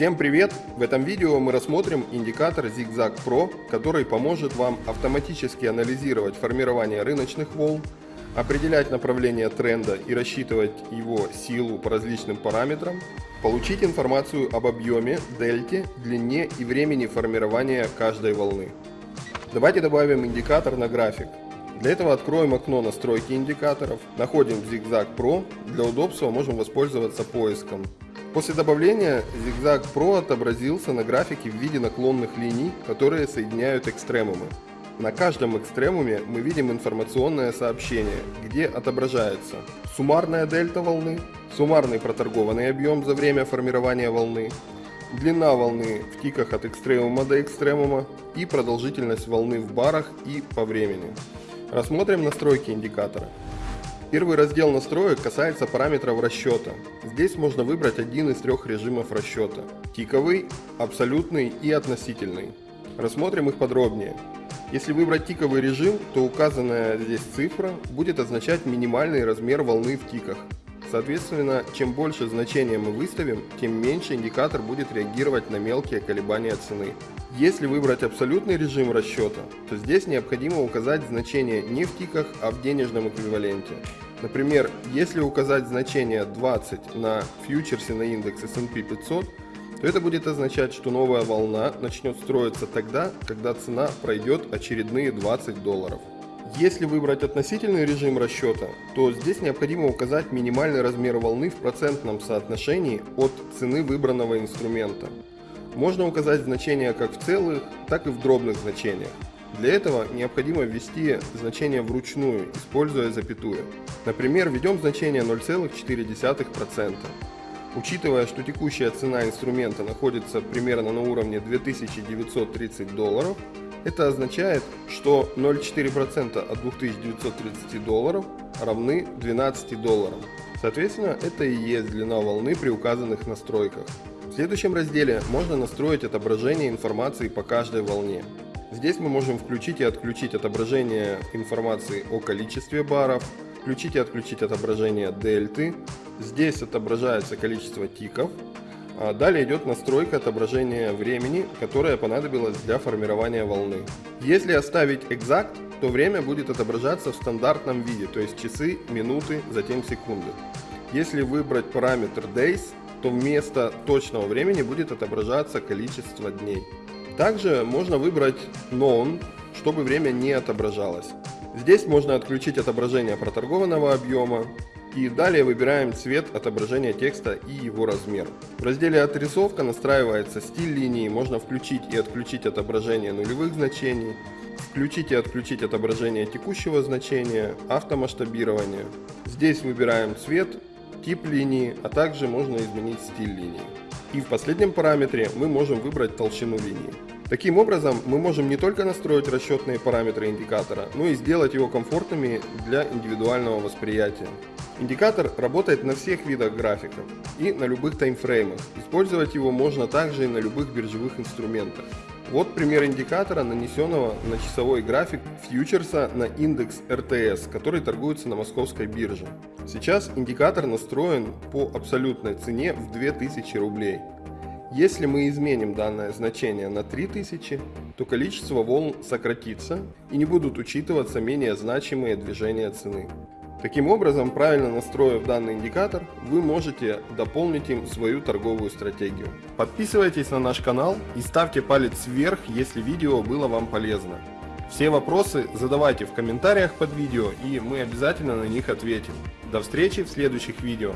Всем привет! В этом видео мы рассмотрим индикатор Zigzag Pro, который поможет вам автоматически анализировать формирование рыночных волн, определять направление тренда и рассчитывать его силу по различным параметрам, получить информацию об объеме, дельте, длине и времени формирования каждой волны. Давайте добавим индикатор на график. Для этого откроем окно настройки индикаторов, находим Zigzag Pro, для удобства можем воспользоваться поиском. После добавления Zigzag Pro отобразился на графике в виде наклонных линий, которые соединяют экстремумы. На каждом экстремуме мы видим информационное сообщение, где отображается суммарная дельта волны, суммарный проторгованный объем за время формирования волны, длина волны в тиках от экстремума до экстремума и продолжительность волны в барах и по времени. Рассмотрим настройки индикатора. Первый раздел настроек касается параметров расчета. Здесь можно выбрать один из трех режимов расчета. Тиковый, абсолютный и относительный. Рассмотрим их подробнее. Если выбрать тиковый режим, то указанная здесь цифра будет означать минимальный размер волны в тиках. Соответственно, чем больше значения мы выставим, тем меньше индикатор будет реагировать на мелкие колебания цены. Если выбрать абсолютный режим расчета, то здесь необходимо указать значение не в тиках, а в денежном эквиваленте. Например, если указать значение 20 на фьючерсе на индекс S&P 500, то это будет означать, что новая волна начнет строиться тогда, когда цена пройдет очередные 20 долларов. Если выбрать относительный режим расчета, то здесь необходимо указать минимальный размер волны в процентном соотношении от цены выбранного инструмента. Можно указать значения как в целых, так и в дробных значениях. Для этого необходимо ввести значение вручную, используя запятую. Например, введем значение 0,4%. Учитывая, что текущая цена инструмента находится примерно на уровне 2930 долларов, это означает, что 0,4% от 2930 долларов равны 12 долларам. Соответственно, это и есть длина волны при указанных настройках. В следующем разделе можно настроить отображение информации по каждой волне. Здесь мы можем включить и отключить отображение информации о количестве баров, включить и отключить отображение дельты. Здесь отображается количество тиков, а далее идет настройка отображения времени, которое понадобилось для формирования волны. Если оставить exact, то время будет отображаться в стандартном виде, то есть часы, минуты, затем секунды. Если выбрать параметр days, то вместо точного времени будет отображаться количество дней. Также можно выбрать known, чтобы время не отображалось. Здесь можно отключить отображение проторгованного объема, и далее выбираем цвет отображения текста и его размер. В разделе «Отрисовка» настраивается стиль линии, можно включить и отключить отображение нулевых значений, включить и отключить отображение текущего значения, автомасштабирование. Здесь выбираем цвет, тип линии, а также можно изменить стиль линии. И в последнем параметре мы можем выбрать толщину линии. Таким образом, мы можем не только настроить расчетные параметры индикатора, но и сделать его комфортными для индивидуального восприятия. Индикатор работает на всех видах графиков и на любых таймфреймах. Использовать его можно также и на любых биржевых инструментах. Вот пример индикатора, нанесенного на часовой график фьючерса на индекс РТС, который торгуется на московской бирже. Сейчас индикатор настроен по абсолютной цене в 2000 рублей. Если мы изменим данное значение на 3000, то количество волн сократится и не будут учитываться менее значимые движения цены. Таким образом, правильно настроив данный индикатор, вы можете дополнить им свою торговую стратегию. Подписывайтесь на наш канал и ставьте палец вверх, если видео было вам полезно. Все вопросы задавайте в комментариях под видео и мы обязательно на них ответим. До встречи в следующих видео.